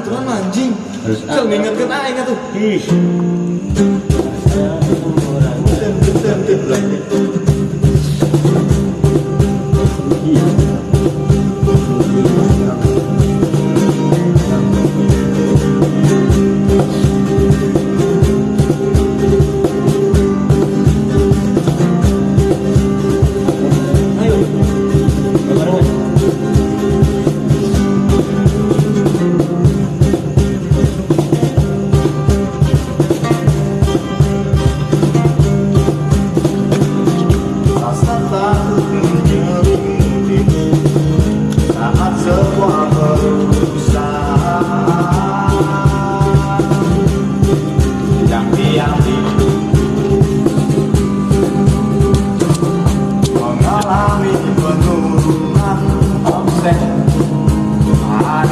aturan anjing harus kalau ngingetkan ah tuh ih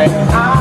I.